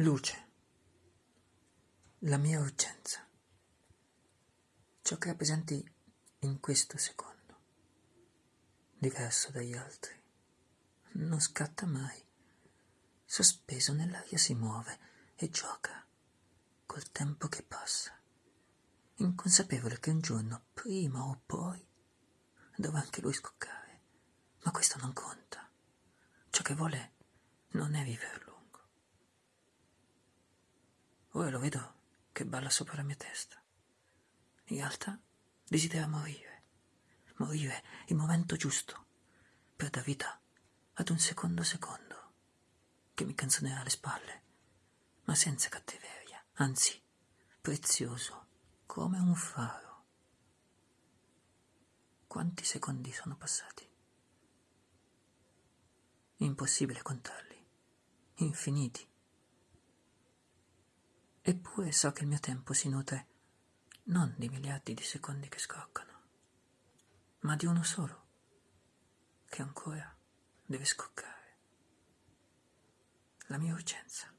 Luce. La mia urgenza. Ciò che rappresenti in questo secondo, diverso dagli altri, non scatta mai. Sospeso nell'aria si muove e gioca col tempo che passa, inconsapevole che un giorno, prima o poi, dovrà anche lui scoccare. Ma questo non conta. Ciò che vuole non è lungo. Ora lo vedo che balla sopra la mia testa. In realtà desidera morire, morire il momento giusto per dar vita ad un secondo secondo che mi canzonerà alle spalle, ma senza cattiveria, anzi prezioso come un faro. Quanti secondi sono passati? Impossibile contarli, infiniti. Eppure so che il mio tempo si nutre non di miliardi di secondi che scoccano, ma di uno solo, che ancora deve scoccare. La mia urgenza.